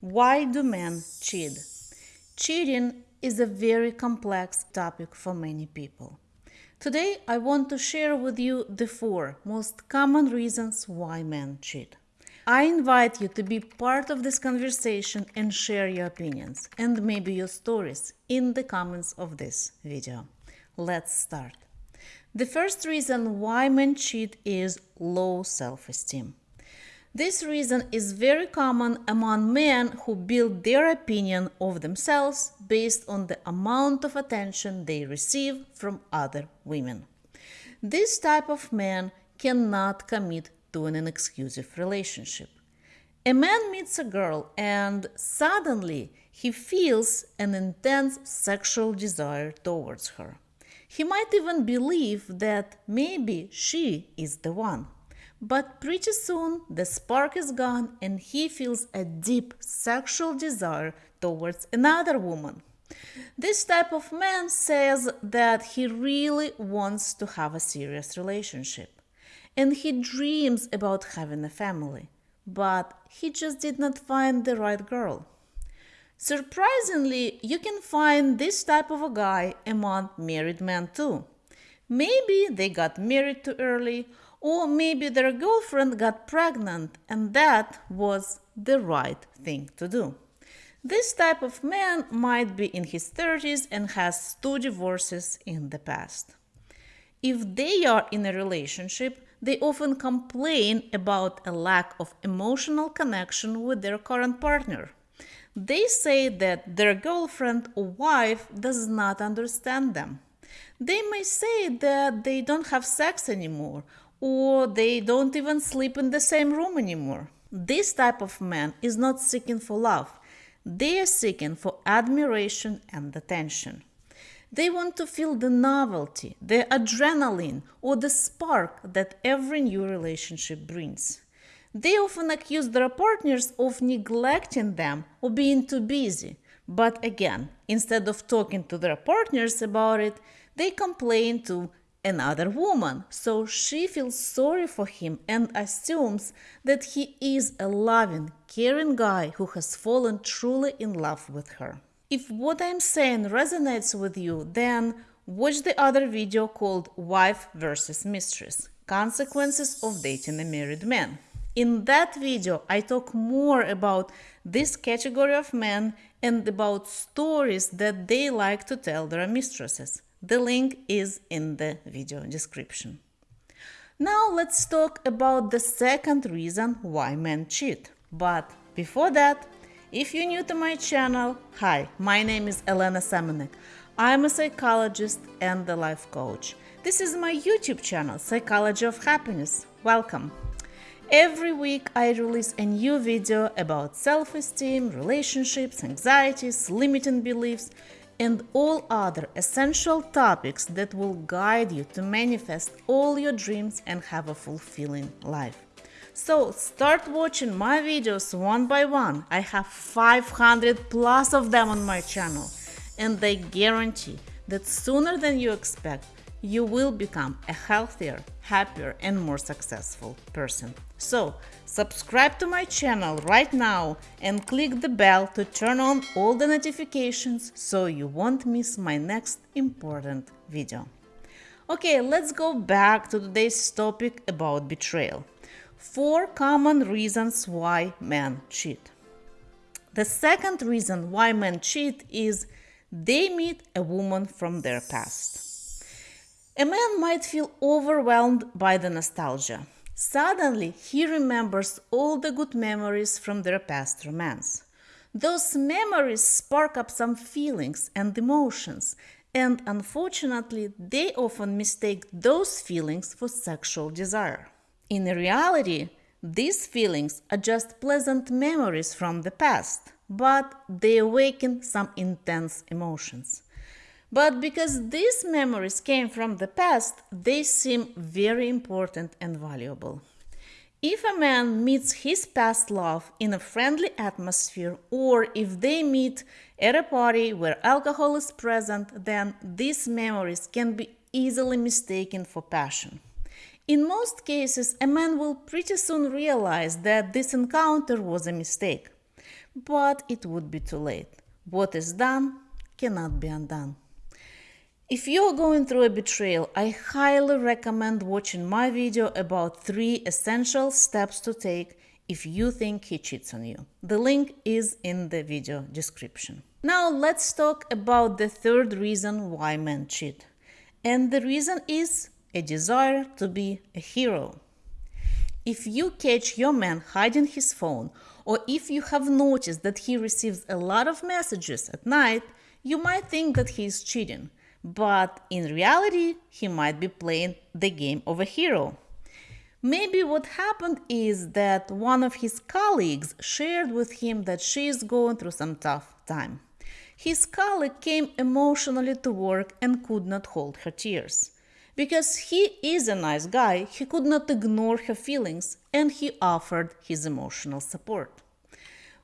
Why do men cheat? Cheating is a very complex topic for many people. Today, I want to share with you the four most common reasons why men cheat. I invite you to be part of this conversation and share your opinions and maybe your stories in the comments of this video. Let's start. The first reason why men cheat is low self esteem. This reason is very common among men who build their opinion of themselves based on the amount of attention they receive from other women. This type of man cannot commit to an exclusive relationship. A man meets a girl and suddenly he feels an intense sexual desire towards her. He might even believe that maybe she is the one. But pretty soon the spark is gone and he feels a deep sexual desire towards another woman. This type of man says that he really wants to have a serious relationship and he dreams about having a family, but he just did not find the right girl. Surprisingly, you can find this type of a guy among married men too. Maybe they got married too early or maybe their girlfriend got pregnant and that was the right thing to do. This type of man might be in his 30s and has two divorces in the past. If they are in a relationship, they often complain about a lack of emotional connection with their current partner. They say that their girlfriend or wife does not understand them. They may say that they don't have sex anymore or they don't even sleep in the same room anymore. This type of man is not seeking for love. They are seeking for admiration and attention. They want to feel the novelty, the adrenaline, or the spark that every new relationship brings. They often accuse their partners of neglecting them or being too busy. But again, instead of talking to their partners about it, they complain to another woman, so she feels sorry for him and assumes that he is a loving, caring guy who has fallen truly in love with her. If what I'm saying resonates with you, then watch the other video called Wife versus Mistress Consequences of Dating a Married Man. In that video, I talk more about this category of men and about stories that they like to tell their mistresses. The link is in the video description. Now let's talk about the second reason why men cheat. But before that, if you're new to my channel, hi, my name is Elena Semenek. I'm a psychologist and a life coach. This is my YouTube channel, Psychology of Happiness. Welcome. Every week I release a new video about self-esteem, relationships, anxieties, limiting beliefs, and all other essential topics that will guide you to manifest all your dreams and have a fulfilling life. So start watching my videos one by one. I have 500 plus of them on my channel and they guarantee that sooner than you expect, you will become a healthier, happier and more successful person. So subscribe to my channel right now and click the bell to turn on all the notifications so you won't miss my next important video. Okay, let's go back to today's topic about betrayal. Four common reasons why men cheat. The second reason why men cheat is they meet a woman from their past. A man might feel overwhelmed by the nostalgia. Suddenly, he remembers all the good memories from their past romance. Those memories spark up some feelings and emotions, and unfortunately, they often mistake those feelings for sexual desire. In reality, these feelings are just pleasant memories from the past, but they awaken some intense emotions. But because these memories came from the past, they seem very important and valuable. If a man meets his past love in a friendly atmosphere or if they meet at a party where alcohol is present, then these memories can be easily mistaken for passion. In most cases, a man will pretty soon realize that this encounter was a mistake. but it would be too late. What is done cannot be undone. If you're going through a betrayal, I highly recommend watching my video about three essential steps to take if you think he cheats on you. The link is in the video description. Now let's talk about the third reason why men cheat. And the reason is a desire to be a hero. If you catch your man hiding his phone, or if you have noticed that he receives a lot of messages at night, you might think that he is cheating but in reality, he might be playing the game of a hero. Maybe what happened is that one of his colleagues shared with him that she is going through some tough time. His colleague came emotionally to work and could not hold her tears. Because he is a nice guy, he could not ignore her feelings and he offered his emotional support.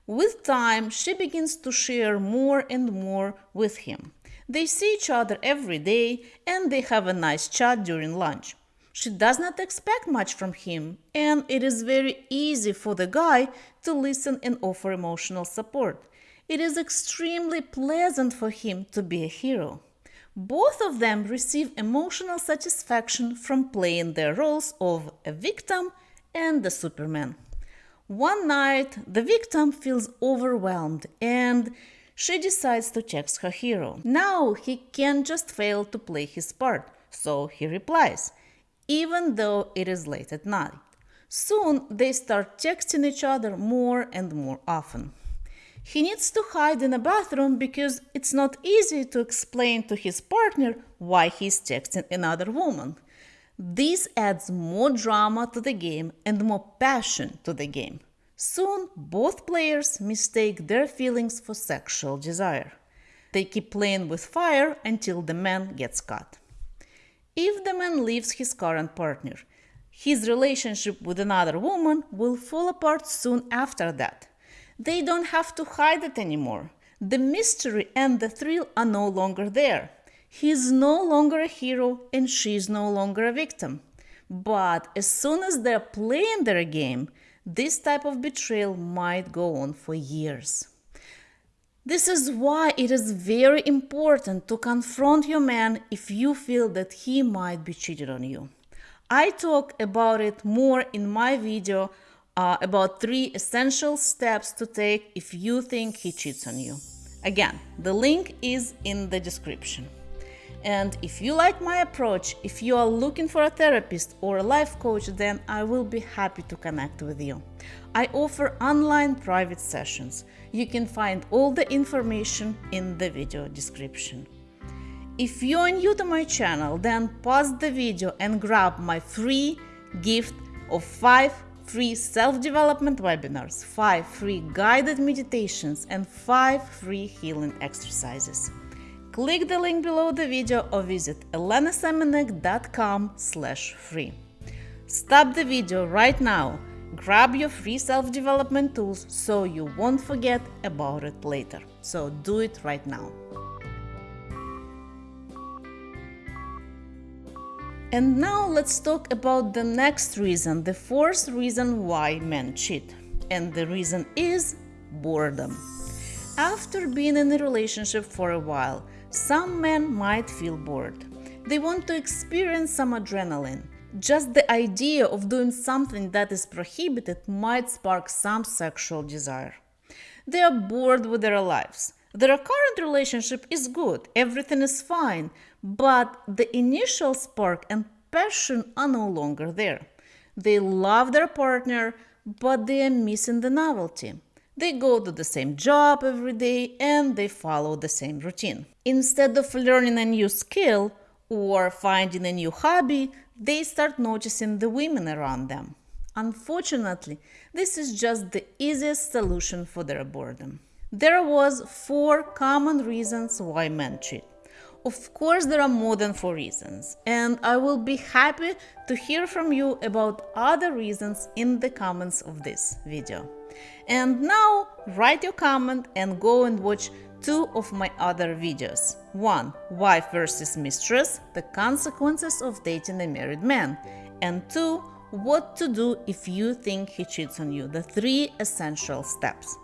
With time, she begins to share more and more with him. They see each other every day and they have a nice chat during lunch. She does not expect much from him, and it is very easy for the guy to listen and offer emotional support. It is extremely pleasant for him to be a hero. Both of them receive emotional satisfaction from playing their roles of a victim and the Superman. One night, the victim feels overwhelmed and she decides to text her hero. Now he can't just fail to play his part, so he replies, even though it is late at night. Soon they start texting each other more and more often. He needs to hide in a bathroom because it's not easy to explain to his partner why he's texting another woman. This adds more drama to the game and more passion to the game. Soon, both players mistake their feelings for sexual desire. They keep playing with fire until the man gets caught. If the man leaves his current partner, his relationship with another woman will fall apart soon after that. They don't have to hide it anymore. The mystery and the thrill are no longer there. He is no longer a hero and she is no longer a victim. But as soon as they're playing their game, this type of betrayal might go on for years. This is why it is very important to confront your man if you feel that he might be cheating on you. I talk about it more in my video uh, about three essential steps to take if you think he cheats on you. Again, the link is in the description. And if you like my approach, if you are looking for a therapist or a life coach, then I will be happy to connect with you. I offer online private sessions. You can find all the information in the video description. If you're new to my channel, then pause the video and grab my free gift of 5 free self-development webinars, 5 free guided meditations and 5 free healing exercises click the link below the video or visit elenasemenek.com slash free. Stop the video right now, grab your free self-development tools so you won't forget about it later. So do it right now. And now let's talk about the next reason, the fourth reason why men cheat. And the reason is boredom. After being in a relationship for a while, some men might feel bored. They want to experience some adrenaline. Just the idea of doing something that is prohibited might spark some sexual desire. They are bored with their lives. Their current relationship is good, everything is fine, but the initial spark and passion are no longer there. They love their partner, but they are missing the novelty. They go to the same job every day and they follow the same routine. Instead of learning a new skill or finding a new hobby, they start noticing the women around them. Unfortunately, this is just the easiest solution for their boredom. There was four common reasons why men cheat. Of course, there are more than four reasons, and I will be happy to hear from you about other reasons in the comments of this video. And now write your comment and go and watch two of my other videos. One, Wife versus Mistress, the consequences of dating a married man. And two, what to do if you think he cheats on you, the three essential steps.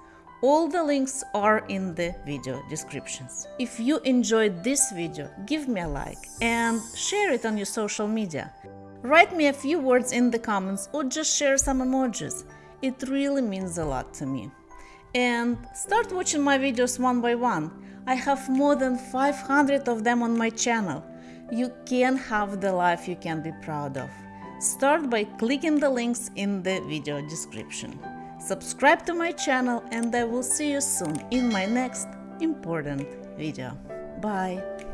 All the links are in the video descriptions. If you enjoyed this video, give me a like and share it on your social media. Write me a few words in the comments or just share some emojis. It really means a lot to me. And start watching my videos one by one. I have more than 500 of them on my channel. You can have the life you can be proud of. Start by clicking the links in the video description. Subscribe to my channel and I will see you soon in my next important video. Bye!